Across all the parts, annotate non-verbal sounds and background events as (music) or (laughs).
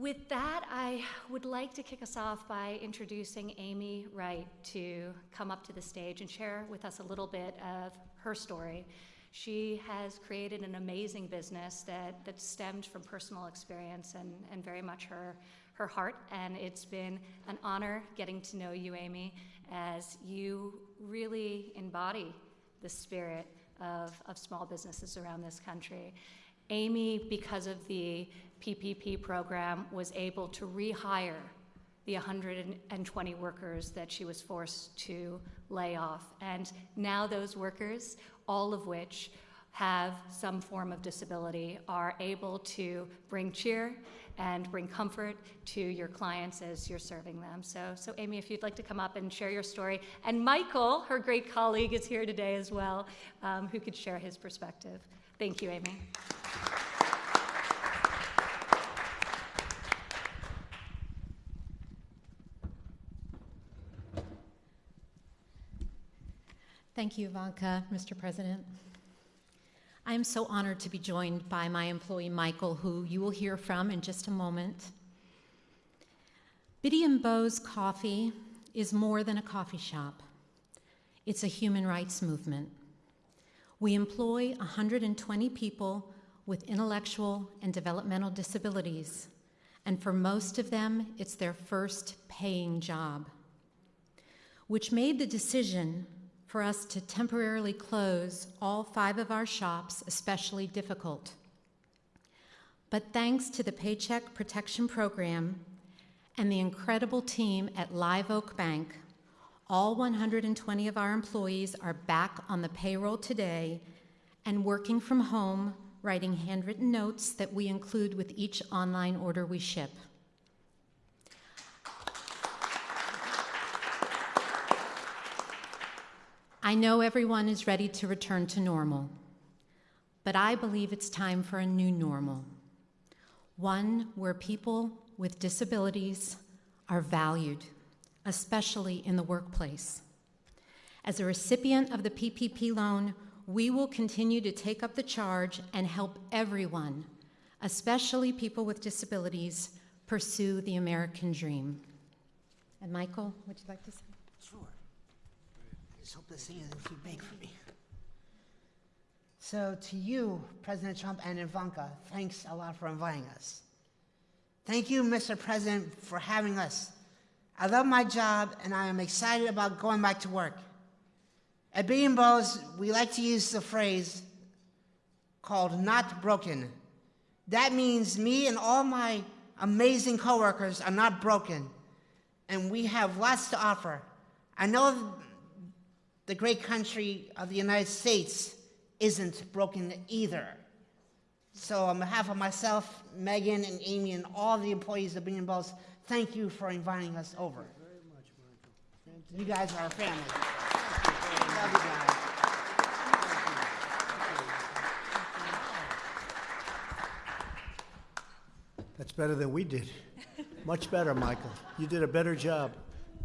With that, I would like to kick us off by introducing Amy Wright to come up to the stage and share with us a little bit of her story. She has created an amazing business that, that stemmed from personal experience and, and very much her, her heart. And it's been an honor getting to know you, Amy, as you really embody the spirit of, of small businesses around this country. Amy, because of the PPP program, was able to rehire the 120 workers that she was forced to lay off. And now those workers, all of which have some form of disability, are able to bring cheer and bring comfort to your clients as you're serving them. So, so Amy, if you'd like to come up and share your story. And Michael, her great colleague, is here today as well, um, who could share his perspective. Thank you, Amy. Thank you, Ivanka, Mr. President. I am so honored to be joined by my employee, Michael, who you will hear from in just a moment. Bitty and Beau's Coffee is more than a coffee shop. It's a human rights movement. We employ 120 people with intellectual and developmental disabilities, and for most of them, it's their first paying job, which made the decision for us to temporarily close all five of our shops especially difficult. But thanks to the Paycheck Protection Program and the incredible team at Live Oak Bank, all 120 of our employees are back on the payroll today and working from home, writing handwritten notes that we include with each online order we ship. I know everyone is ready to return to normal, but I believe it's time for a new normal. One where people with disabilities are valued, especially in the workplace. As a recipient of the PPP loan, we will continue to take up the charge and help everyone, especially people with disabilities, pursue the American dream. And Michael, would you like to say? Just hope this thing isn't too big for me. So, to you, President Trump and Ivanka, thanks a lot for inviting us. Thank you, Mr. President, for having us. I love my job and I am excited about going back to work. At and Beau's, we like to use the phrase called not broken. That means me and all my amazing coworkers are not broken, and we have lots to offer. I know the great country of the United States isn't broken either. So on behalf of myself, Megan, and Amy, and all the employees of Bitty and Beau's, thank you for inviting us over. You guys are our family. Love you guys. That's better than we did. Much better, Michael. You did a better job.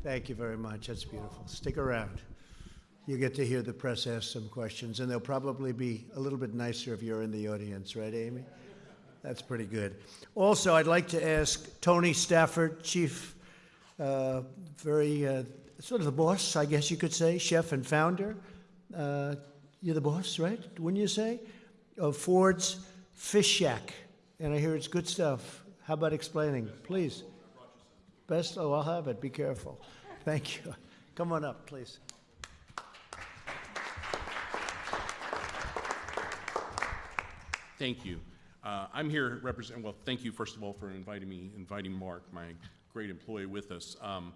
Thank you very much. That's beautiful. Stick around you get to hear the press ask some questions, and they'll probably be a little bit nicer if you're in the audience, right, Amy? That's pretty good. Also, I'd like to ask Tony Stafford, Chief, uh, very uh, sort of the boss, I guess you could say, chef and founder. Uh, you're the boss, right? Wouldn't you say? Of Ford's Fish Shack. And I hear it's good stuff. How about explaining, please? Best? Oh, I'll have it. Be careful. Thank you. Come on up, please. Thank you. Uh, I'm here representing, well, thank you, first of all, for inviting me, inviting Mark, my great employee, with us. Um,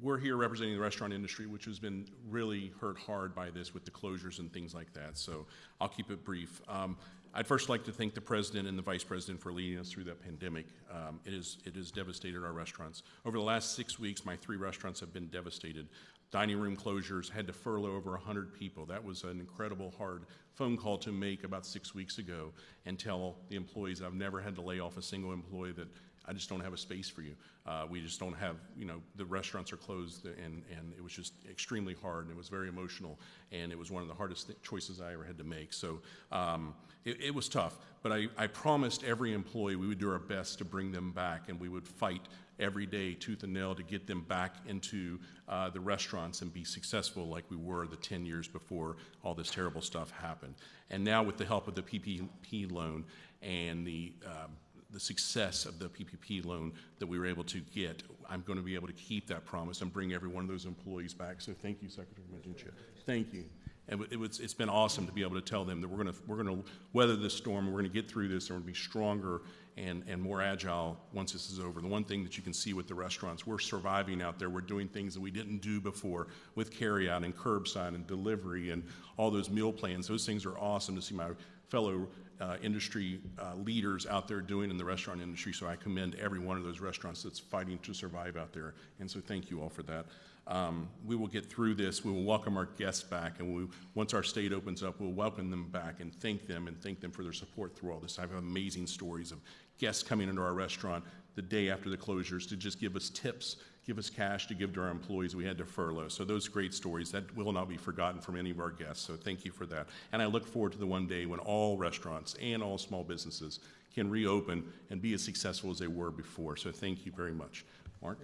we're here representing the restaurant industry, which has been really hurt hard by this with the closures and things like that. So I'll keep it brief. Um, I'd first like to thank the president and the vice president for leading us through that pandemic. Um, it, is, it has devastated our restaurants. Over the last six weeks, my three restaurants have been devastated dining room closures, had to furlough over 100 people. That was an incredible hard phone call to make about six weeks ago and tell the employees I've never had to lay off a single employee that I just don't have a space for you. Uh, we just don't have, you know, the restaurants are closed, and, and it was just extremely hard, and it was very emotional, and it was one of the hardest choices I ever had to make. So um, it, it was tough, but I, I promised every employee we would do our best to bring them back, and we would fight every day, tooth and nail, to get them back into uh, the restaurants and be successful like we were the 10 years before all this terrible stuff happened. And now, with the help of the PPP loan and the um, the success of the PPP loan that we were able to get, I'm going to be able to keep that promise and bring every one of those employees back. So thank you, Secretary Mnuchin. Thank you. And it was, it's been awesome to be able to tell them that we're going to, we're going to weather this storm, we're going to get through this, and we're going to be stronger and, and more agile once this is over. The one thing that you can see with the restaurants, we're surviving out there. We're doing things that we didn't do before with carryout and curbside and delivery and all those meal plans. Those things are awesome to see my fellow uh, industry uh, leaders out there doing in the restaurant industry. So I commend every one of those restaurants that's fighting to survive out there. And so thank you all for that. Um, we will get through this. We will welcome our guests back, and we, once our state opens up, we'll welcome them back and thank them and thank them for their support through all this. I have amazing stories of guests coming into our restaurant the day after the closures to just give us tips, give us cash to give to our employees we had to furlough. So those great stories that will not be forgotten from any of our guests. So thank you for that. And I look forward to the one day when all restaurants and all small businesses can reopen and be as successful as they were before. So thank you very much. Mark?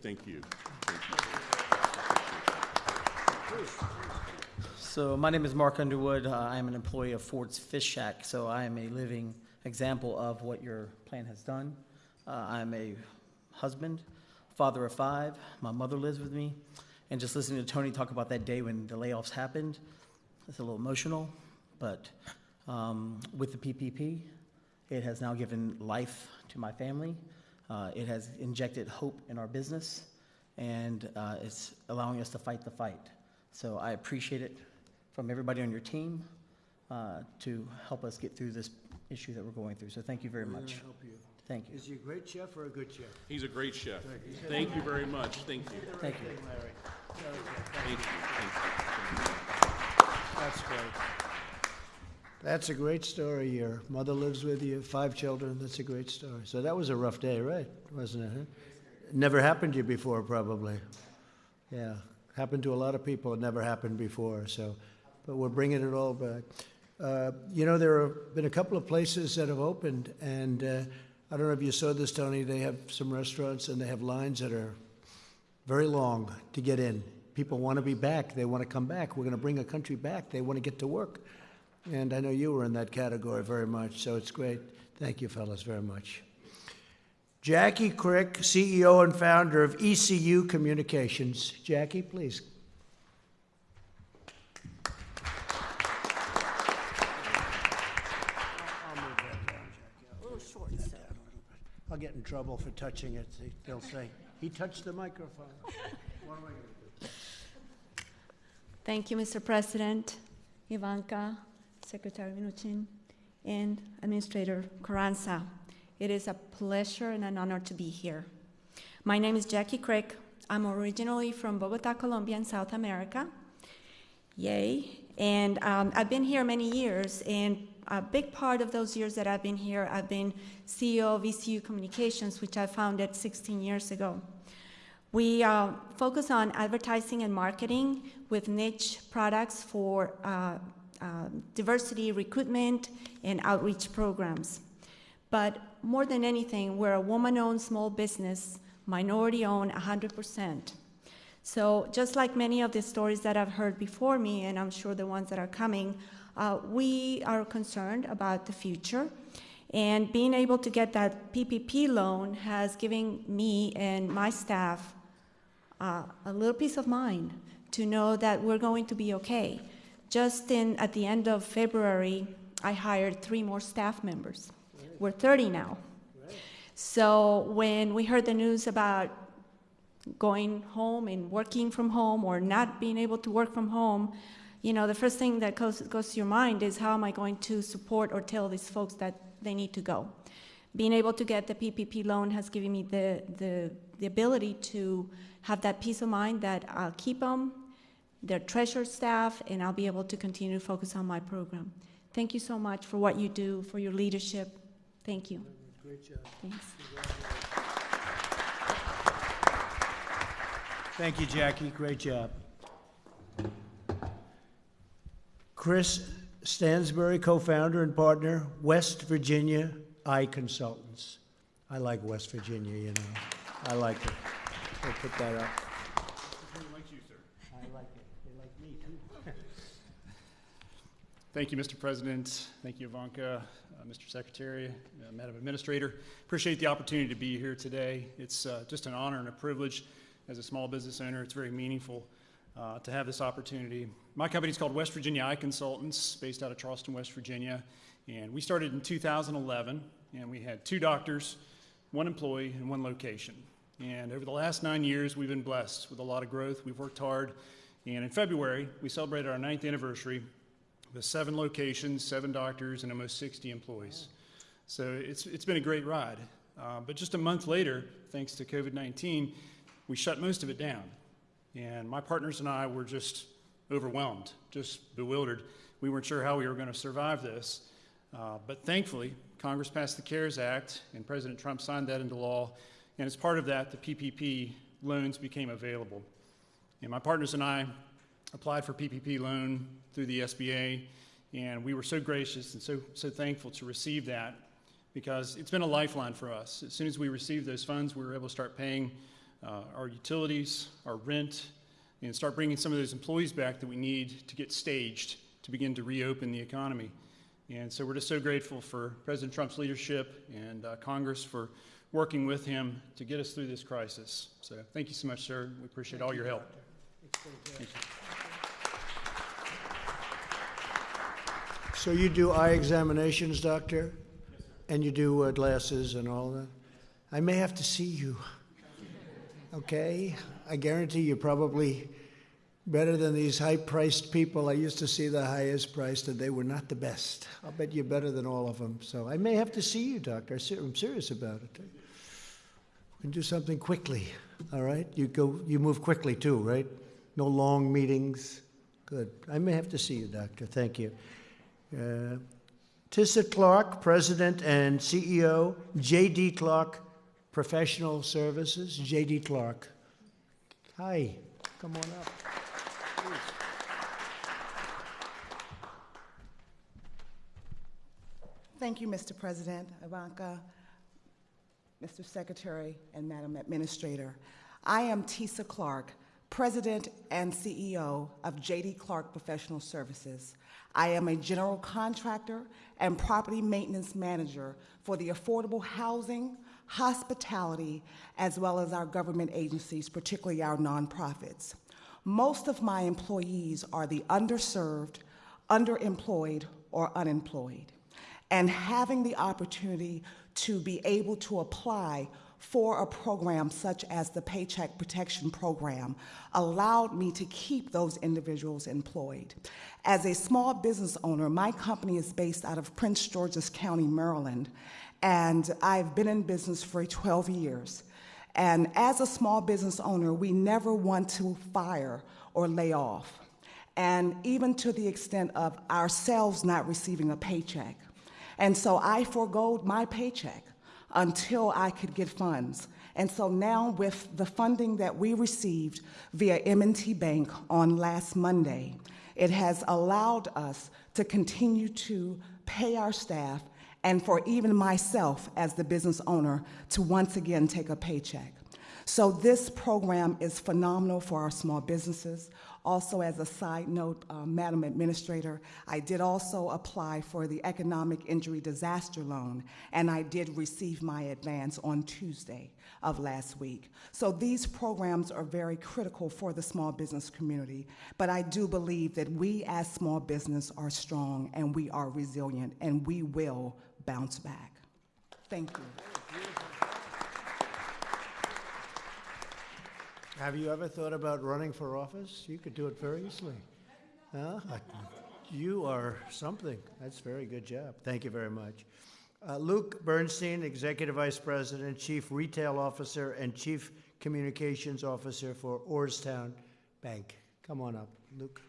Thank you. Thank you. So my name is Mark Underwood. Uh, I am an employee of Ford's Fish Shack, so I am a living example of what your plan has done. Uh, I'm a husband, father of five. My mother lives with me. And just listening to Tony talk about that day when the layoffs happened, it's a little emotional. But um, with the PPP, it has now given life to my family. Uh, it has injected hope in our business, and uh, it's allowing us to fight the fight. So I appreciate it from everybody on your team uh, to help us get through this issue that we're going through. So thank you very much. help you. Thank you. Is he a great chef or a good chef? He's a great chef. Thank you very much. Thank you. Thank you. Larry. Thank you. Thank you. That's great. That's a great story. Your mother lives with you, five children. That's a great story. So that was a rough day, right? Wasn't it? Huh? Never happened to you before, probably. Yeah, happened to a lot of people. It never happened before. So, but we're bringing it all back. Uh, you know, there have been a couple of places that have opened, and uh, I don't know if you saw this, Tony. They have some restaurants, and they have lines that are very long to get in. People want to be back. They want to come back. We're going to bring a country back. They want to get to work. And I know you were in that category very much, so it's great. Thank you, fellas, very much. Jackie Krick, CEO and founder of ECU Communications. Jackie, please. I'll get in trouble for touching it. They'll say, he touched the microphone. (laughs) What am I going to do? Thank you, Mr. President, Ivanka, Secretary Mnuchin, and Administrator Carranza. It is a pleasure and an honor to be here. My name is Jackie Krick. I'm originally from Bogota, Colombia, in South America. Yay. And um, I've been here many years, and a big part of those years that I've been here, I've been CEO of ECU Communications, which I founded 16 years ago. We uh, focus on advertising and marketing with niche products for uh, uh, diversity recruitment and outreach programs. But more than anything, we're a woman owned small business, minority owned 100%. So, just like many of the stories that I've heard before me, and I'm sure the ones that are coming, uh, we are concerned about the future. And being able to get that PPP loan has given me and my staff uh, a little peace of mind to know that we're going to be okay. Just in at the end of February, I hired three more staff members. We're 30 now. So when we heard the news about going home and working from home or not being able to work from home, you know, the first thing that goes, goes to your mind is how am I going to support or tell these folks that they need to go? Being able to get the PPP loan has given me the, the, the ability to have that peace of mind that I'll keep them, their treasured staff, and I'll be able to continue to focus on my program. Thank you so much for what you do, for your leadership. Thank you. Great job. Thanks. Thank you, Jackie. Great job. Chris Stansbury, co-founder and partner, West Virginia Eye Consultants. I like West Virginia, you know. I like it. We'll put that up. I like it. They like me, too. Thank you, Mr. President. Thank you, Ivanka, uh, Mr. Secretary, uh, Madam Administrator. Appreciate the opportunity to be here today. It's uh, just an honor and a privilege as a small business owner. It's very meaningful uh, to have this opportunity. My company is called West Virginia Eye Consultants, based out of Charleston, West Virginia. And we started in 2011, and we had two doctors, one employee, and one location. And over the last nine years, we've been blessed with a lot of growth. We've worked hard. And in February, we celebrated our ninth anniversary with seven locations, seven doctors, and almost 60 employees. So it's, it's been a great ride. Uh, but just a month later, thanks to COVID 19, we shut most of it down. And my partners and I were just overwhelmed, just bewildered. We weren't sure how we were going to survive this. Uh, but thankfully, Congress passed the CARES Act, and President Trump signed that into law. And as part of that, the PPP loans became available. And my partners and I applied for PPP loan through the SBA, and we were so gracious and so, so thankful to receive that because it's been a lifeline for us. As soon as we received those funds, we were able to start paying uh, our utilities, our rent, and start bringing some of those employees back that we need to get staged to begin to reopen the economy. And so we're just so grateful for President Trump's leadership and uh, Congress for working with him to get us through this crisis. So thank you so much, sir. We appreciate all your help. Thank you. So you do eye examinations, doctor? And you do uh, glasses and all that? I may have to see you. Okay? I guarantee you're probably better than these high priced people. I used to see the highest priced, and they were not the best. I'll bet you're better than all of them. So I may have to see you, doctor. I'm serious about it. We can do something quickly, all right? You, go, you move quickly too, right? No long meetings. Good. I may have to see you, doctor. Thank you. Uh, Tisa Clark, President and CEO, J.D. Clark Professional Services. J.D. Clark. Hi, come on up. Please. Thank you, Mr. President, Ivanka, Mr. Secretary, and Madam Administrator. I am Tisa Clark, President and CEO of JD Clark Professional Services. I am a general contractor and property maintenance manager for the affordable housing, hospitality, as well as our government agencies, particularly our nonprofits. Most of my employees are the underserved, underemployed, or unemployed. And having the opportunity to be able to apply for a program such as the Paycheck Protection Program allowed me to keep those individuals employed. As a small business owner, my company is based out of Prince George's County, Maryland, and I've been in business for 12 years. And as a small business owner, we never want to fire or lay off. And even to the extent of ourselves not receiving a paycheck. And so I foregoed my paycheck until I could get funds. And so now with the funding that we received via M&T Bank on last Monday, it has allowed us to continue to pay our staff and for even myself as the business owner to once again take a paycheck. So this program is phenomenal for our small businesses. Also, as a side note, uh, Madam Administrator, I did also apply for the Economic Injury Disaster Loan, and I did receive my advance on Tuesday of last week. So these programs are very critical for the small business community, but I do believe that we as small business are strong and we are resilient and we will bounce back. Thank you. Have you ever thought about running for office? You could do it very easily. Huh? You are something. That's very good job. Thank you very much. Uh, Luke Bernstein, Executive Vice President, Chief Retail Officer, and Chief Communications Officer for Orrstown Bank. Come on up, Luke.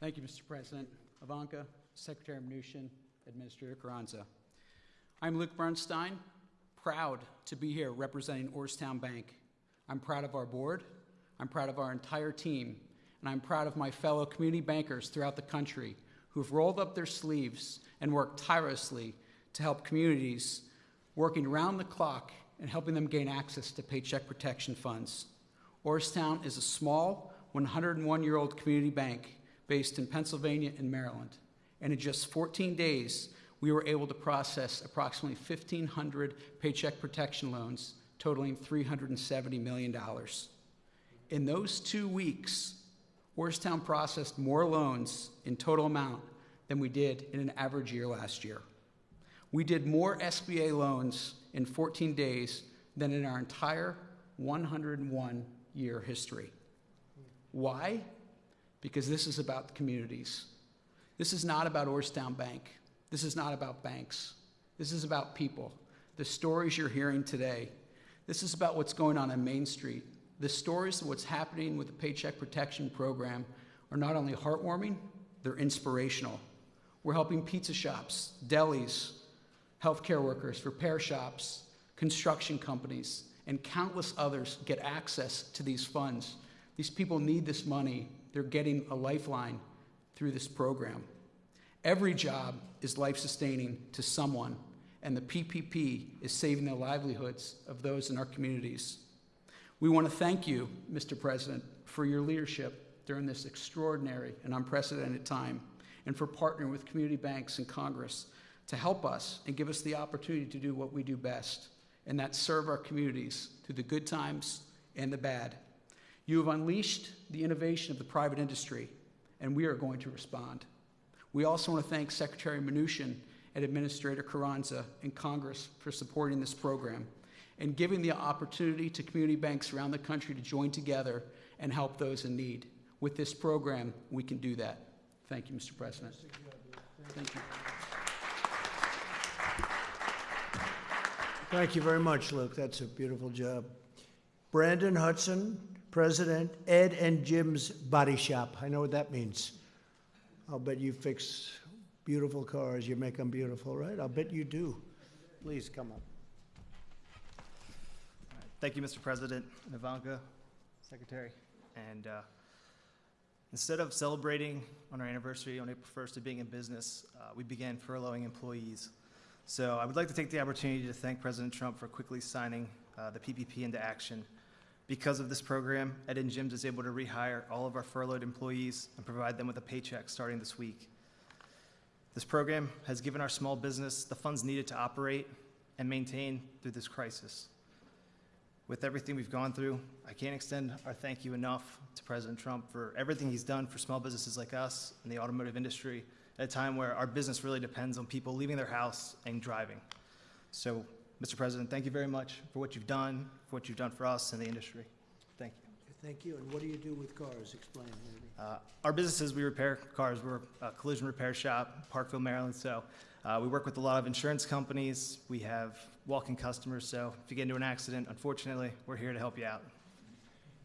Thank you, Mr. President. Ivanka, Secretary Mnuchin, Administrator Carranza. I'm Luke Bernstein, proud to be here representing Orrstown Bank. I'm proud of our board, I'm proud of our entire team, and I'm proud of my fellow community bankers throughout the country who've rolled up their sleeves and worked tirelessly to help communities working around the clock and helping them gain access to paycheck protection funds. Orrstown is a small 101 year old community bank based in Pennsylvania and Maryland. And in just 14 days, we were able to process approximately 1,500 paycheck protection loans totaling $370 million. In those two weeks, Orrstown processed more loans in total amount than we did in an average year last year. We did more SBA loans in 14 days than in our entire 101 year history. Why? Because this is about communities. This is not about Orrstown Bank. This is not about banks. This is about people. The stories you're hearing today. This is about what's going on in Main Street. The stories of what's happening with the Paycheck Protection Program are not only heartwarming, they're inspirational. We're helping pizza shops, delis, healthcare workers, repair shops, construction companies, and countless others get access to these funds. These people need this money. They're getting a lifeline through this program. Every job is life sustaining to someone, and the PPP is saving the livelihoods of those in our communities. We want to thank you, Mr. President, for your leadership during this extraordinary and unprecedented time, and for partnering with community banks and Congress to help us and give us the opportunity to do what we do best, and that serve our communities through the good times and the bad. You have unleashed the innovation of the private industry, and we are going to respond. We also want to thank Secretary Mnuchin and Administrator Carranza and Congress for supporting this program and giving the opportunity to community banks around the country to join together and help those in need. With this program, we can do that. Thank you, Mr. President. Thank you. Thank you very much, Luke. That's a beautiful job. Brandon Hudson, President, Ed and Jim's Body Shop. I know what that means. I'll bet you fix beautiful cars. You make them beautiful, right? I'll bet you do. Please come up. Thank you, Mr. President, Ivanka, Secretary. And uh, instead of celebrating on our anniversary on April 1st of being in business, uh, we began furloughing employees. So I would like to take the opportunity to thank President Trump for quickly signing uh, the PPP into action. Because of this program, Ed and Jim's is able to rehire all of our furloughed employees and provide them with a paycheck starting this week. This program has given our small business the funds needed to operate and maintain through this crisis. With everything we've gone through, I can't extend our thank you enough to President Trump for everything he's done for small businesses like us in the automotive industry at a time where our business really depends on people leaving their house and driving. So, Mr. President, thank you very much for what you've done, for what you've done for us and the industry. Thank you. Thank you. And what do you do with cars? Explain, maybe. Uh, our businesses, we repair cars. We're a collision repair shop, Parkville, Maryland. So uh, we work with a lot of insurance companies. We have walk-in customers. So if you get into an accident, unfortunately, we're here to help you out.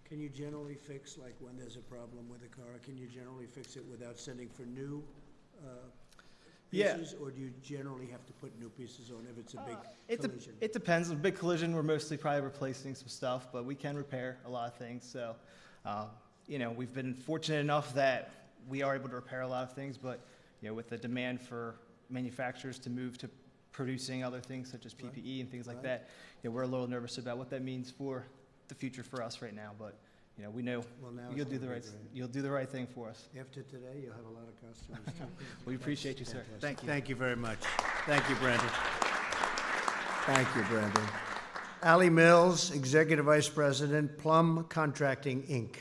Can you generally fix, like when there's a problem with a car, can you generally fix it without sending for new uh, Yeah. pieces? Or do you generally have to put new pieces on if it's a big It, de- collision? it depends. A big collision, we're mostly probably replacing some stuff, but we can repair a lot of things. So, uh, you know, we've been fortunate enough that we are able to repair a lot of things, but, you know, with the demand for manufacturers to move to producing other things such as PPE and things like Right. that, you know, we're a little nervous about what that means for the future for us right now. But, you know, we know Well, now you'll it's do the gonna right, great. you'll do the right thing for us. After today, you'll have a lot of customers. too. (laughs) We appreciate you, sir. Thank you. Thank you very much. Thank you, Brandon. Thank you, Brandon. Ally Mills, Executive Vice President, Plum Contracting, Inc.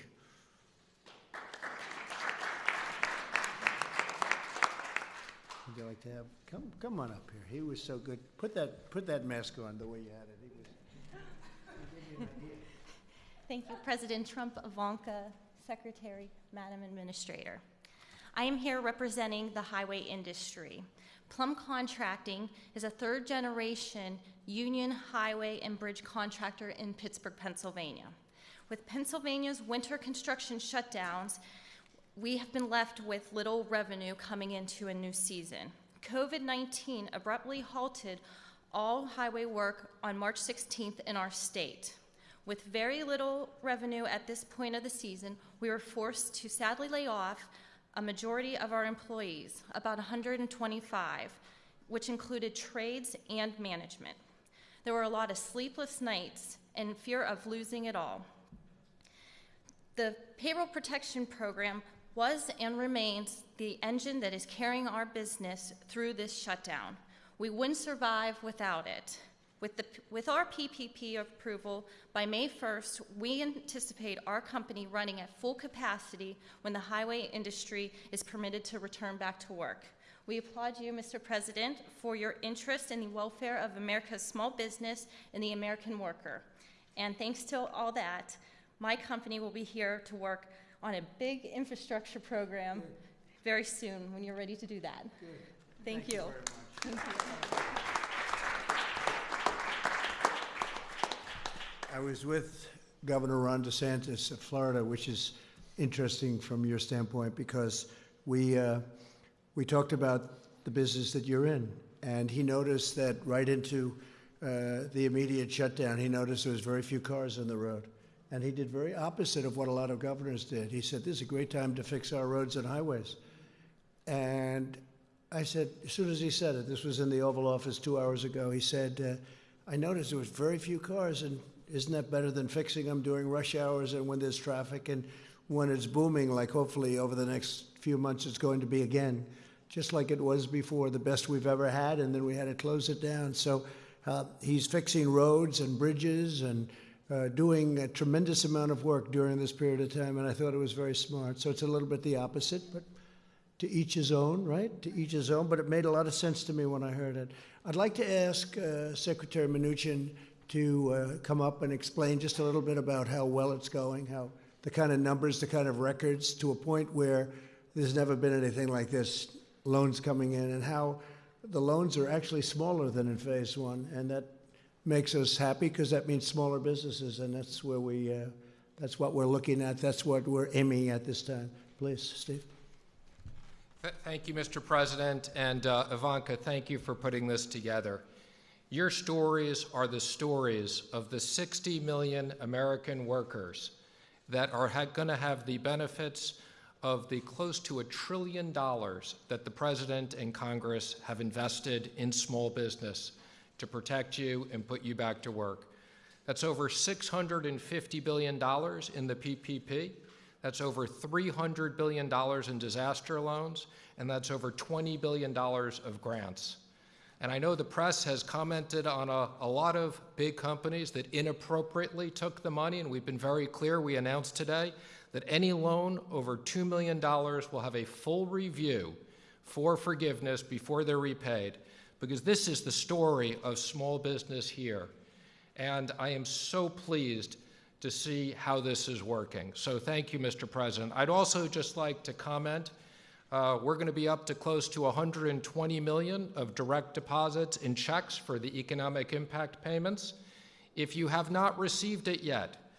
Would you like to have, come, come on up here. He was so good. Put that, put that mask on the way you had it. He was. Thank you, President Trump, Ivanka, Secretary, Madam Administrator. I am here representing the highway industry. Plum Contracting is a third generation union highway and bridge contractor in Pittsburgh, Pennsylvania. With Pennsylvania's winter construction shutdowns, we have been left with little revenue coming into a new season. COVID 19 abruptly halted all highway work on March 16th in our state. With very little revenue at this point of the season, we were forced to sadly lay off a majority of our employees, about 125, which included trades and management. There were a lot of sleepless nights and fear of losing it all. The payroll protection program was and remains the engine that is carrying our business through this shutdown. We wouldn't survive without it. With, the, with our PPP approval, by May 1st, we anticipate our company running at full capacity when the highway industry is permitted to return back to work. We applaud you, Mr. President, for your interest in the welfare of America's small business and the American worker. And thanks to all that, my company will be here to work on a big infrastructure program very soon when you're ready to do that. Thank, you. you very much. Thank you. I was with Governor Ron DeSantis of Florida, which is interesting from your standpoint because we, uh, we talked about the business that you're in. And he noticed that right into uh, the immediate shutdown, he noticed there was very few cars on the road. And he did very opposite of what a lot of governors did. He said, this is a great time to fix our roads and highways. And I said, as soon as he said it, this was in the Oval Office two hours ago, he said, uh, I noticed there was very few cars, and isn't that better than fixing them during rush hours and when there's traffic and when it's booming, like hopefully over the next few months it's going to be again, just like it was before, the best we've ever had, and then we had to close it down. So uh, he's fixing roads and bridges and uh, doing a tremendous amount of work during this period of time, and I thought it was very smart. So it's a little bit the opposite, but to each his own, right? To each his own, but it made a lot of sense to me when I heard it. I'd like to ask uh, Secretary Mnuchin to uh, come up and explain just a little bit about how well it's going, how the kind of numbers, the kind of records, to a point where there's never been anything like this, loans coming in, and how the loans are actually smaller than in phase one, and that makes us happy because that means smaller businesses, and that's where we, uh, that's what we're looking at, that's what we're aiming at this time. Please, Steve. Thank you, Mr. President, and uh, Ivanka, thank you for putting this together. Your stories are the stories of the 60 million American workers that are going to have the benefits of the close to a trillion dollars that the President and Congress have invested in small business to protect you and put you back to work. That's over $650 billion in the PPP. That's over $300 billion in disaster loans, and that's over $20 billion of grants. And I know the press has commented on a, a, lot of big companies that inappropriately took the money, and we've been very clear. We announced today that any loan over $2 million will have a full review for forgiveness before they're repaid, because this is the story of small business here. And I am so pleased to see how this is working. So thank you, Mr. President. I'd also just like to comment uh, we're going to be up to close to 120 million of direct deposits in checks for the economic impact payments. If you have not received it yet,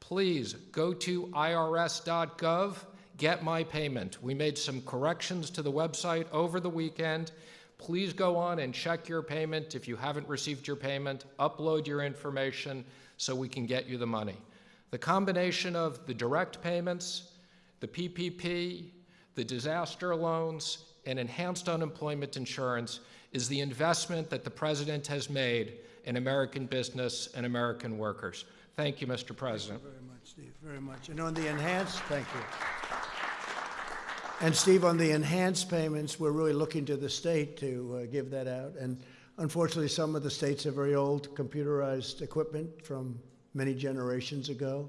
please go to irs.gov, get my payment. We made some corrections to the website over the weekend. Please go on and check your payment. If you haven't received your payment, upload your information so we can get you the money. The combination of the direct payments, the PPP, the disaster loans, and enhanced unemployment insurance is the investment that the President has made in American business and American workers. Thank you, Mr. President. Thank you very much, Steve, very much. And on the enhanced, thank you. And Steve, on the enhanced payments, we're really looking to the state to uh, give that out. And unfortunately, some of the states have very old computerized equipment from many generations ago.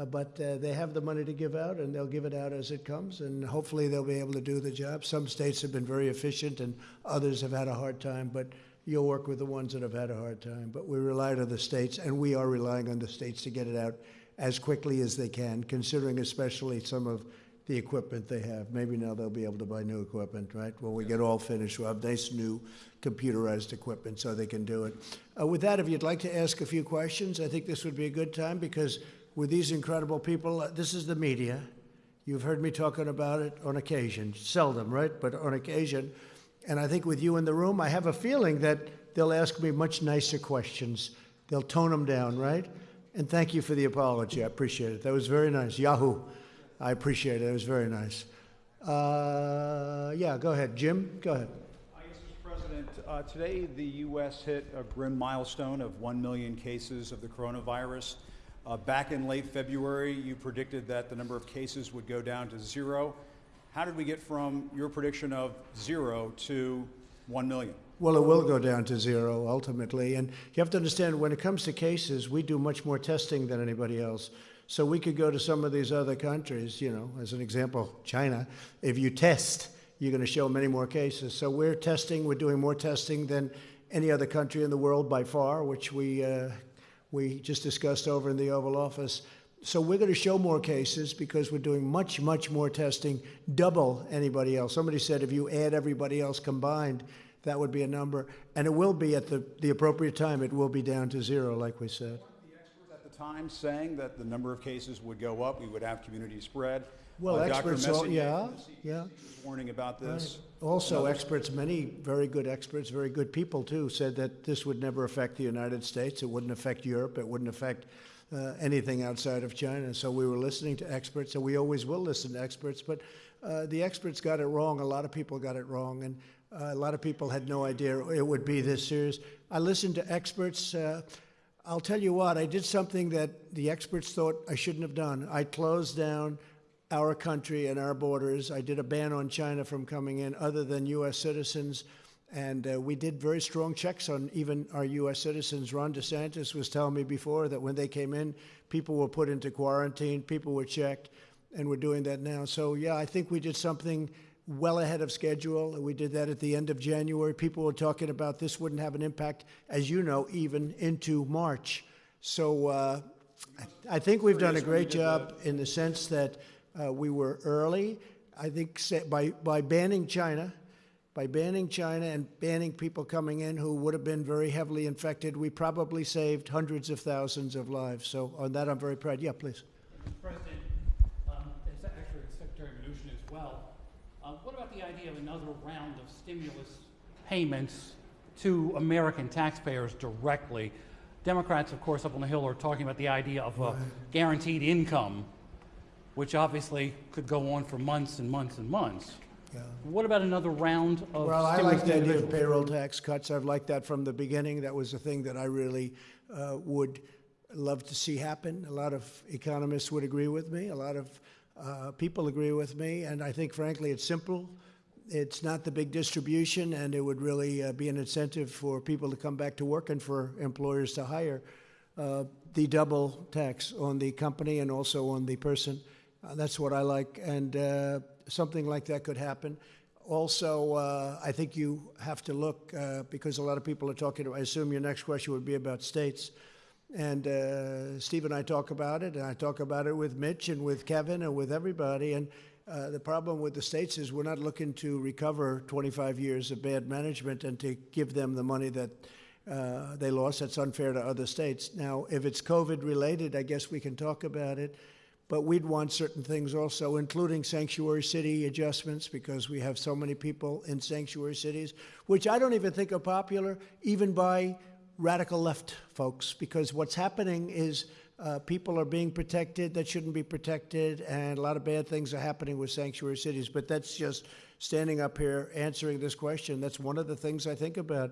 Uh, but uh, they have the money to give out, and they'll give it out as it comes, and hopefully they'll be able to do the job. Some states have been very efficient, and others have had a hard time, but you'll work with the ones that have had a hard time. But we rely on the states, and we are relying on the states to get it out as quickly as they can, considering especially some of the equipment they have. Maybe now they'll be able to buy new equipment, right? When we get all finished, we'll have nice new computerized equipment so they can do it. Uh, with that, if you'd like to ask a few questions, I think this would be a good time because with these incredible people. Uh, this is the media, You've heard me talking about it on occasion, seldom, right? But on occasion. And I think with you in the room, I have a feeling that they'll ask me much nicer questions. They'll tone them down, right? And thank you for the apology. I appreciate it. That was very nice. Yahoo. I appreciate it. It was very nice. Uh, yeah, go ahead. Jim, go ahead. President, uh, today the U.S. hit a grim milestone of 1 million cases of the coronavirus. Uh, back in late February, you predicted that the number of cases would go down to zero. How did we get from your prediction of zero to 1 million? Well, it will go down to zero ultimately. And you have to understand when it comes to cases, we do much more testing than anybody else. So we could go to some of these other countries, you know, as an example, China. If you test, you're going to show many more cases. So we're testing, we're doing more testing than any other country in the world by far, which we, uh, we just discussed over in the Oval Office. So we're going to show more cases because we're doing much, much more testing, double anybody else. Somebody said if you add everybody else combined, that would be a number. And it will be at the, the appropriate time, it will be down to zero, like we said time saying that the number of cases would go up, we would have community spread. Well, Uh, experts, all, yeah, yeah. Warning about this. Right. Also, Others- experts, many very good experts, very good people too, said that this would never affect the United States. It wouldn't affect Europe. It wouldn't affect uh, anything outside of China. So we were listening to experts, and we always will listen to experts. But uh, the experts got it wrong. A lot of people got it wrong, and uh, a lot of people had no idea it would be this serious. I listened to experts. I'll tell you what, I did something that the experts thought I shouldn't have done. I closed down our country and our borders. I did a ban on China from coming in other than U.S. citizens. And uh, we did very strong checks on even our U.S. citizens. Ron DeSantis was telling me before that when they came in, people were put into quarantine, people were checked, and we're doing that now. So, yeah, I think we did something well ahead of schedule. We did that at the end of January. People were talking about this wouldn't have an impact, as you know, even into March. So uh, I think we've done a great job in the sense that uh, we were early. I think by, by banning China, by banning China and banning people coming in who would have been very heavily infected, we probably saved hundreds of thousands of lives. So on that, I'm very proud. Yeah, please. President, um, actually Secretary Mnuchin as well. Uh, what about the idea of another round of stimulus payments to American taxpayers directly? Democrats, of course, up on the Hill are talking about the idea of a guaranteed income, which obviously could go on for months and months and months. Yeah. What about another round of Well, I like the idea of payroll tax cuts. I've liked that from the beginning. That was a thing that I really uh, would love to see happen. A lot of economists would agree with me. A lot of uh, people agree with me, and I think, frankly, it's simple. It's not the big distribution, and it would really uh, be an incentive for people to come back to work and for employers to hire. Uh, the double tax on the company and also on the person. Uh, that's what I like, and uh, something like that could happen. Also, uh, I think you have to look uh, because a lot of people are talking. I assume your next question would be about states. And Steve and I talk about it, and I talk about it with Mitch and with Kevin and with everybody. And uh, the problem with the states is we're not looking to recover 25 years of bad management and to give them the money that uh, they lost. That's unfair to other states. Now, if it's COVID related, I guess we can talk about it. But we'd want certain things also, including sanctuary city adjustments, because we have so many people in sanctuary cities, which I don't even think are popular, even by radical left folks, because what's happening is uh, people are being protected that shouldn't be protected, and a lot of bad things are happening with sanctuary cities. But that's just standing up here answering this question. That's one of the things I think about.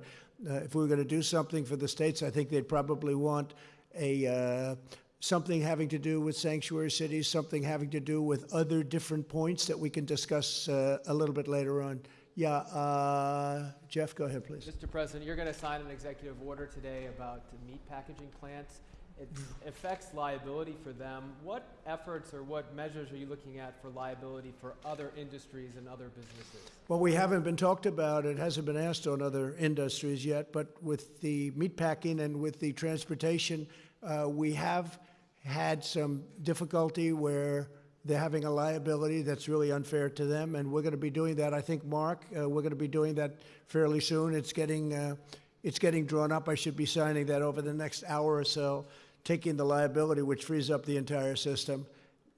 Uh, if we were going to do something for the states, I think they'd probably want a uh, something having to do with sanctuary cities, something having to do with other different points that we can discuss uh, a little bit later on. Yeah, uh, Jeff, go ahead, please. Mr. President, you're going to sign an executive order today about meat packaging plants. It affects liability for them. What efforts or what measures are you looking at for liability for other industries and other businesses? Well, we haven't been talked about. It hasn't been asked on other industries yet, but with the meatpacking and with the transportation, uh, we have had some difficulty where they're having a liability that's really unfair to them, and we're going to be doing that. I think, Mark, uh, we're going to be doing that fairly soon. It's getting uh, it's getting drawn up. I should be signing that over the next hour or so, taking the liability, which frees up the entire system.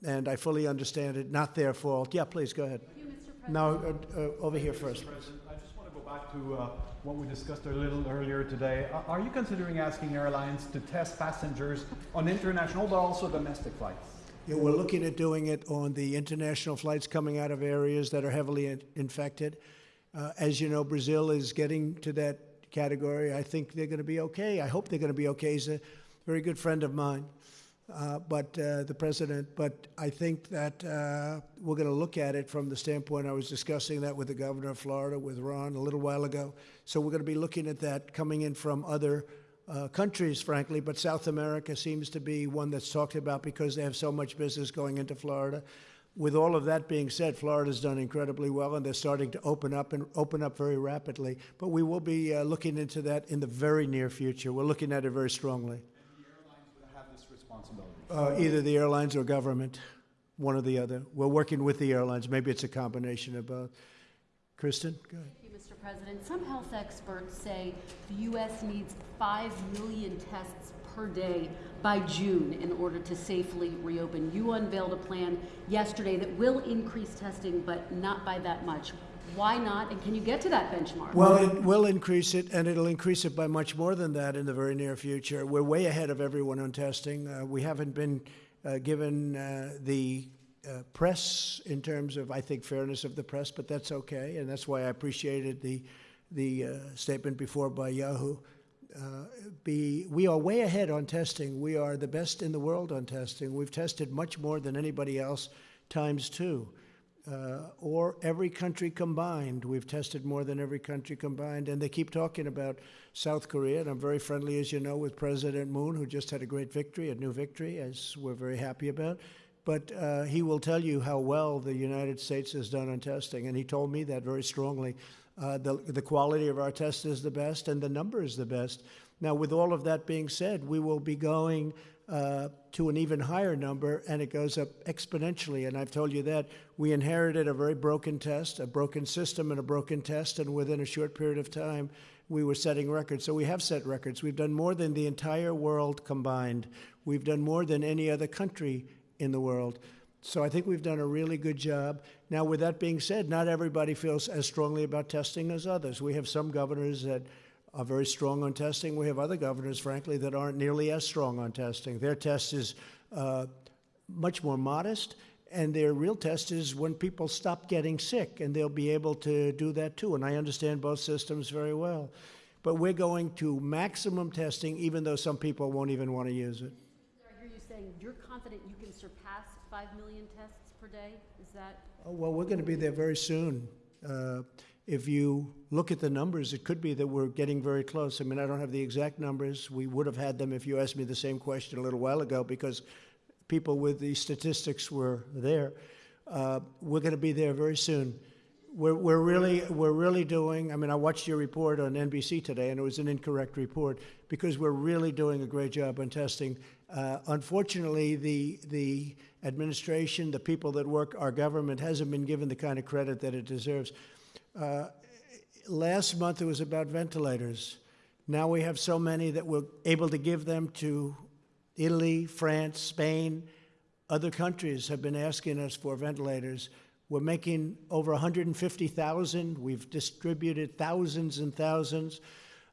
and I fully understand it. Not their fault. Yeah, please go ahead. Now uh, uh, over here first. President, I just want to go back to uh, what we discussed a little earlier today. A- Are you considering asking airlines to test passengers on international but also domestic flights? Yeah, we're looking at doing it on the international flights coming out of areas that are heavily in- infected. Uh, as you know, Brazil is getting to that category. I think they're going to be okay. I hope they're going to be okay. Very good friend of mine, uh, but uh, the president. But I think that uh, we're going to look at it from the standpoint. I was discussing that with the governor of Florida, with Ron, a little while ago. So we're going to be looking at that coming in from other uh, countries, frankly, but South America seems to be one that's talked about because they have so much business going into Florida. With all of that being said, Florida's done incredibly well, and they're starting to open up and open up very rapidly. But we will be uh, looking into that in the very near future. We're looking at it very strongly. Uh, either the airlines or government, one or the other. We're working with the airlines. Maybe it's a combination of both. Kristen, go ahead. Thank you, Mr. President. Some health experts say the U.S. needs 5 million tests per day by June in order to safely reopen. You unveiled a plan yesterday that will increase testing, but not by that much. Why not? And can you get to that benchmark? Well, it will increase it, and it'll increase it by much more than that in the very near future. We're way ahead of everyone on testing. Uh, we haven't been uh, given uh, the uh, press in terms of, I think, fairness of the press, but that's okay, and that's why I appreciated the the uh, statement before by Yahoo. Uh, be, we are way ahead on testing. We are the best in the world on testing. We've tested much more than anybody else, times two uh, or every country combined. We've tested more than every country combined, and they keep talking about South Korea. And I'm very friendly, as you know, with President Moon, who just had a great victory, a new victory, as we're very happy about. But uh, he will tell you how well the United States has done on testing, and he told me that very strongly. Uh, the, the quality of our test is the best, and the number is the best. Now, with all of that being said, we will be going uh, to an even higher number, and it goes up exponentially. And I've told you that we inherited a very broken test, a broken system, and a broken test, and within a short period of time, we were setting records. So we have set records. We've done more than the entire world combined. We've done more than any other country in the world. So I think we've done a really good job. Now, with that being said, not everybody feels as strongly about testing as others. We have some governors that are very strong on testing. We have other governors, frankly, that aren't nearly as strong on testing. Their test is uh, much more modest, and their real test is when people stop getting sick, and they'll be able to do that too. And I understand both systems very well. But we're going to maximum testing, even though some people won't even want to use it. I hear you saying you're confident you can surpass 5 million tests per day? Is that? Oh, well, we're going to be there very soon. Uh, if you look at the numbers, it could be that we're getting very close. I mean, I don't have the exact numbers. We would have had them if you asked me the same question a little while ago because people with the statistics were there. Uh, we're going to be there very soon. We're, we're really we're really doing. I mean, I watched your report on NBC today, and it was an incorrect report because we're really doing a great job on testing. Uh, unfortunately, the the administration, the people that work our government, hasn't been given the kind of credit that it deserves. Uh, last month it was about ventilators. Now we have so many that we're able to give them to Italy, France, Spain. Other countries have been asking us for ventilators. We're making over 150,000. We've distributed thousands and thousands.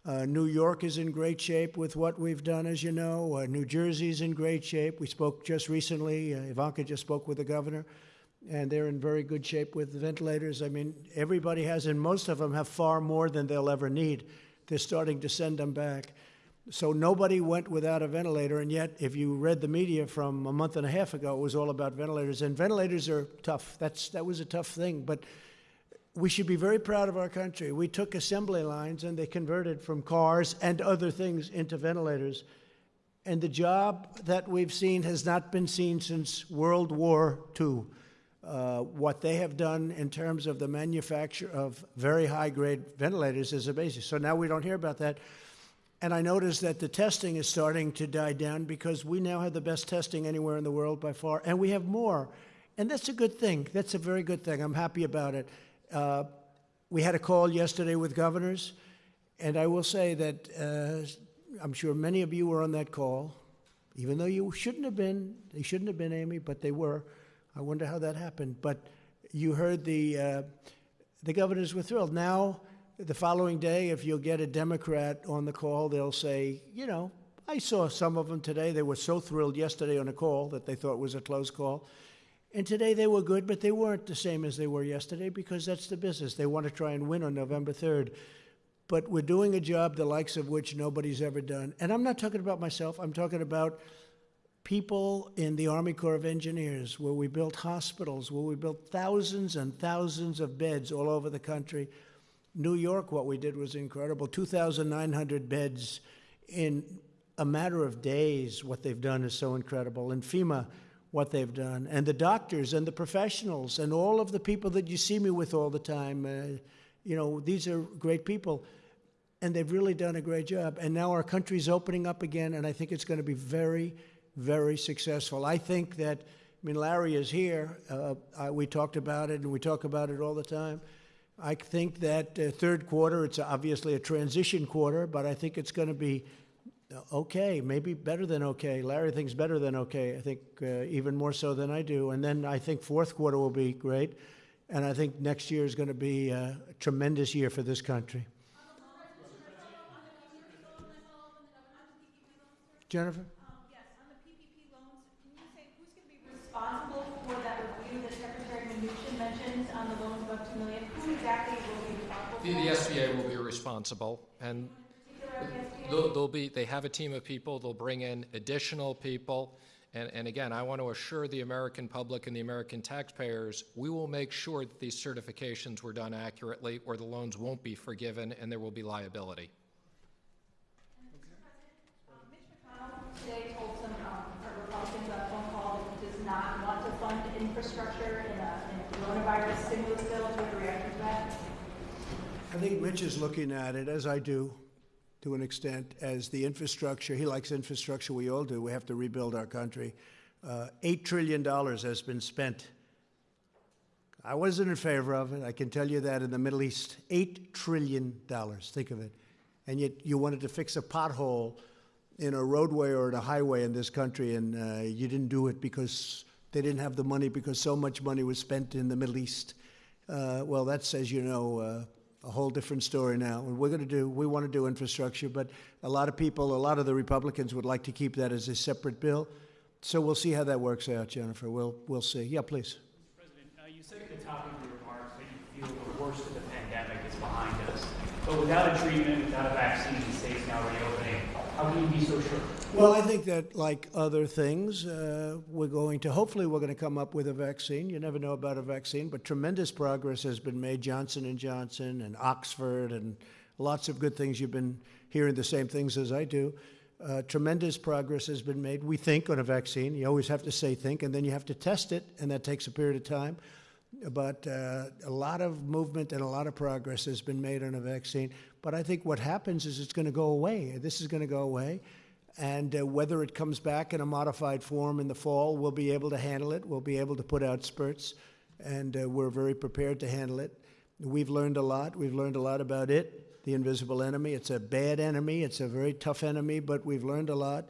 Uh, New York is in great shape with what we've done, as you know. Uh, New Jersey's in great shape. We spoke just recently, uh, Ivanka just spoke with the governor, and they're in very good shape with the ventilators. I mean, everybody has, and most of them have far more than they'll ever need. They're starting to send them back. So nobody went without a ventilator, and yet, if you read the media from a month and a half ago, it was all about ventilators. And ventilators are tough. That's that was a tough thing, but we should be very proud of our country. We took assembly lines and they converted from cars and other things into ventilators. And the job that we've seen has not been seen since World War II. Uh, what they have done in terms of the manufacture of very high grade ventilators is amazing. So now we don't hear about that. And I noticed that the testing is starting to die down because we now have the best testing anywhere in the world by far, and we have more. And that's a good thing. That's a very good thing. I'm happy about it. Uh, we had a call yesterday with governors, and I will say that uh, I'm sure many of you were on that call. even though you shouldn't have been. They shouldn't have been, Amy, but they were. I wonder how that happened. But you heard the uh, the governors were thrilled. Now, the following day, if you'll get a Democrat on the call, they'll say, you know, I saw some of them today. They were so thrilled yesterday on a call that they thought was a close call. And today they were good, but they weren't the same as they were yesterday because that's the business. They want to try and win on November 3rd. But we're doing a job the likes of which nobody's ever done. And I'm not talking about myself, I'm talking about people in the Army Corps of Engineers, where we built hospitals, where we built thousands and thousands of beds all over the country. New York, what we did was incredible 2,900 beds in a matter of days. What they've done is so incredible. And FEMA, what they've done. And the doctors and the professionals and all of the people that you see me with all the time. Uh, you know, these are great people. And they've really done a great job. And now our country's opening up again, and I think it's going to be very, very successful. I think that, I mean, Larry is here. Uh, I, we talked about it, and we talk about it all the time. I think that uh, third quarter, it's obviously a transition quarter, but I think it's going to be okay, maybe better than okay. Larry thinks better than okay. I think uh, even more so than I do. And then I think fourth quarter will be great. And I think next year is going to be uh, a tremendous year for this country. Jennifer? Um yes, on the PPP loans, can you say who's gonna be responsible for that review that Secretary Mnuchin mentioned on the loans above two million? Who exactly will be responsible? The, the SBA will be responsible, and they'll, they'll be. They have a team of people. They'll bring in additional people, and, and again, I want to assure the American public and the American taxpayers, we will make sure that these certifications were done accurately, or the loans won't be forgiven, and there will be liability. Today told some um, Republicans on a phone call that he does not want to fund infrastructure in a, in a coronavirus stimulus bill. Do you have to that? I think Mitch is looking at it, as I do, to an extent, as the infrastructure. He likes infrastructure, we all do. We have to rebuild our country. Uh, $8 trillion has been spent. I wasn't in favor of it. I can tell you that in the Middle East. $8 trillion. Think of it. And yet you wanted to fix a pothole in a roadway or in a highway in this country, and uh, you didn't do it because they didn't have the money because so much money was spent in the Middle East. Uh, well, that's, as you know, uh, a whole different story now. And we're going to do, we want to do infrastructure, but a lot of people, a lot of the Republicans would like to keep that as a separate bill. So we'll see how that works out, Jennifer. We'll, we'll see. Yeah, please. President, uh, you said at the top of your remarks that you feel the worst of the pandemic is behind us. But without a treatment, without a vaccine, the state's now reopening. How can you be so sure? Well, I think that, like other things, uh, we're going to, hopefully, we're going to come up with a vaccine. You never know about a vaccine, but tremendous progress has been made. Johnson and Johnson and Oxford and lots of good things. You've been hearing the same things as I do. Uh, tremendous progress has been made. We think on a vaccine. You always have to say think, and then you have to test it, and that takes a period of time. But uh, a lot of movement and a lot of progress has been made on a vaccine. But I think what happens is it's going to go away. This is going to go away. And uh, whether it comes back in a modified form in the fall, we'll be able to handle it. We'll be able to put out spurts, and uh, we're very prepared to handle it. We've learned a lot. We've learned a lot about it, the invisible enemy. It's a bad enemy, it's a very tough enemy, but we've learned a lot.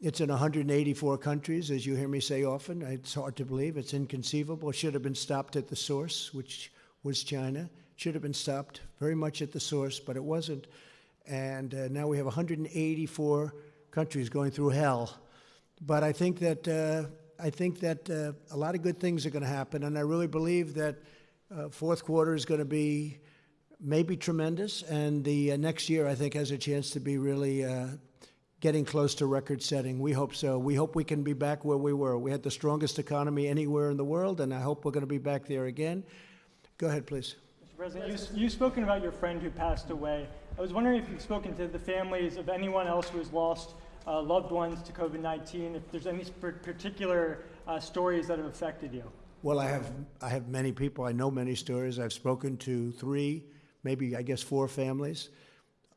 It's in 184 countries, as you hear me say often. It's hard to believe. It's inconceivable. It should have been stopped at the source, which was China. It should have been stopped very much at the source, but it wasn't. And uh, now we have 184 countries going through hell. But I think that uh, I think that uh, a lot of good things are going to happen, and I really believe that uh, fourth quarter is going to be maybe tremendous, and the uh, next year I think has a chance to be really uh, getting close to record setting. We hope so. We hope we can be back where we were. We had the strongest economy anywhere in the world, and I hope we're going to be back there again. Go ahead, please. Mr. President, you, you've spoken about your friend who passed away. I was wondering if you've spoken to the families of anyone else who has lost uh, loved ones to COVID 19, if there's any particular uh, stories that have affected you. Well, I have I have many people. I know many stories. I've spoken to three, maybe I guess four families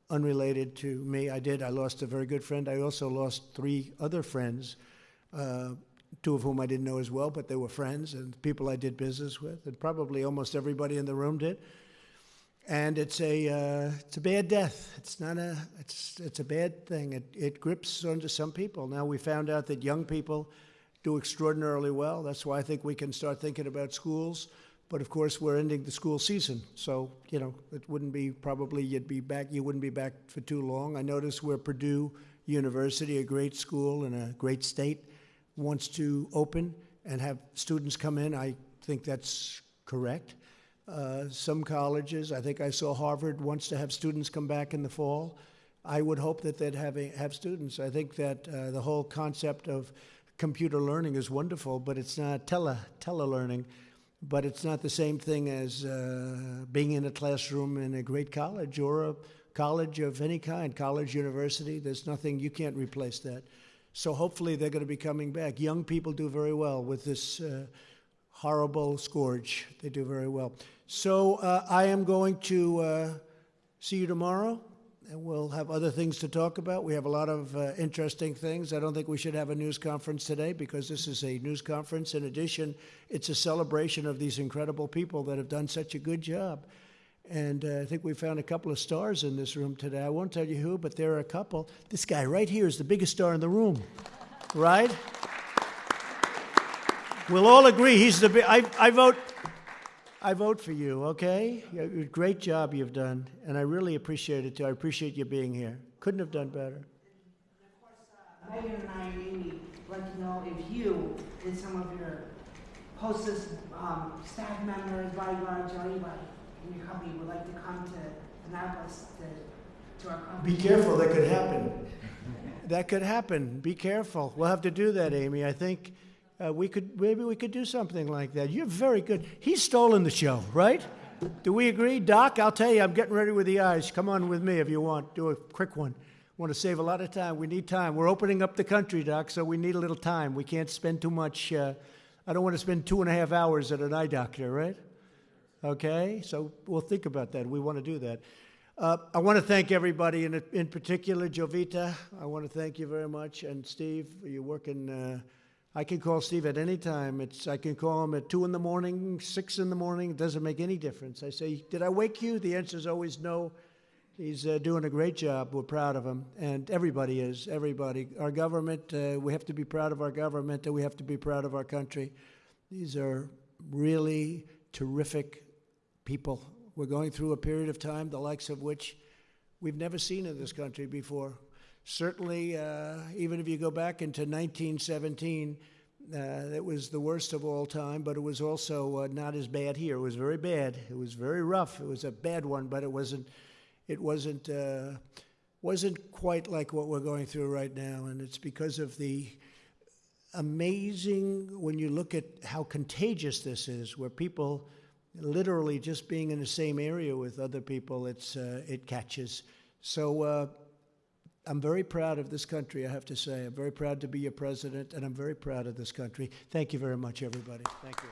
unrelated to me. I did. I lost a very good friend. I also lost three other friends, uh, two of whom I didn't know as well, but they were friends and people I did business with, and probably almost everybody in the room did. And it's a uh, it's a bad death. It's not a it's it's a bad thing. It it grips onto some people. Now we found out that young people do extraordinarily well. That's why I think we can start thinking about schools. But of course, we're ending the school season, so you know it wouldn't be probably you'd be back. You wouldn't be back for too long. I notice where Purdue University, a great school in a great state, wants to open and have students come in. I think that's correct. Uh, some colleges, I think I saw Harvard wants to have students come back in the fall. I would hope that they'd have, a, have students. I think that uh, the whole concept of computer learning is wonderful, but it's not tele telelearning. But it's not the same thing as uh, being in a classroom in a great college or a college of any kind, college, university. There's nothing you can't replace that. So hopefully they're going to be coming back. Young people do very well with this uh, horrible scourge. They do very well. So uh, I am going to uh, see you tomorrow, and we'll have other things to talk about. We have a lot of uh, interesting things. I don't think we should have a news conference today because this is a news conference. In addition, it's a celebration of these incredible people that have done such a good job. And uh, I think we found a couple of stars in this room today. I won't tell you who, but there are a couple. This guy right here is the biggest star in the room, right? We'll all agree he's the big. I, I vote. I vote for you. Okay, great job you've done, and I really appreciate it too. I appreciate you being here. Couldn't have done better. Megan and I and Amy would like to know if you and some of your hostess um, staff members, bodyguards, or anybody in your company would like to come to Annapolis to, to our company. Be careful, that could happen. that could happen. Be careful. We'll have to do that, Amy. I think uh, we could maybe we could do something like that. You're very good. He's stolen the show, right? Do we agree, Doc? I'll tell you, I'm getting ready with the eyes. Come on with me if you want. Do a quick one. Want to save a lot of time. We need time. We're opening up the country, Doc, so we need a little time. We can't spend too much. Uh, I don't want to spend two and a half hours at an eye doctor, right? Okay, so we'll think about that. We want to do that. Uh, I want to thank everybody, in, in particular Jovita. I want to thank you very much, and Steve. You're working. I can call Steve at any time. It's I can call him at two in the morning, six in the morning. It doesn't make any difference. I say, "Did I wake you?" The answer is always no. He's uh, doing a great job. We're proud of him, and everybody is. Everybody. Our government. Uh, we have to be proud of our government, and we have to be proud of our country. These are really terrific people. We're going through a period of time, the likes of which we've never seen in this country before. Certainly, uh, even if you go back into 1917, uh, it was the worst of all time, but it was also uh, not as bad here. It was very bad. It was very rough. It was a bad one, but it wasn't. It wasn't. Uh, wasn't quite like what we're going through right now, and it's because of the amazing when you look at how contagious this is, where people literally just being in the same area with other people, it's uh, it catches. So uh, I'm very proud of this country. I have to say, I'm very proud to be your president, and I'm very proud of this country. Thank you very much, everybody. Thank you.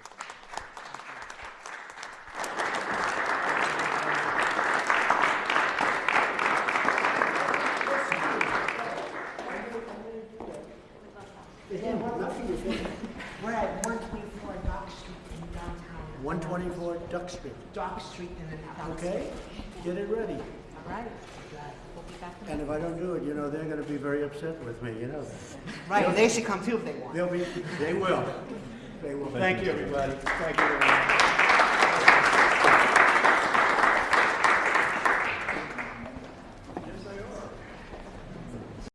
We're at 124 Dock Street in downtown. 124 Duck Street. Dock Street in Annapolis. Okay, get it ready. All right. We'll be back. And if I don't do it, you know, they're going to be very upset with me, you know. Right, well, they should come too if they want. They'll be, they will. They will. Thank you, everybody. Thank you very much.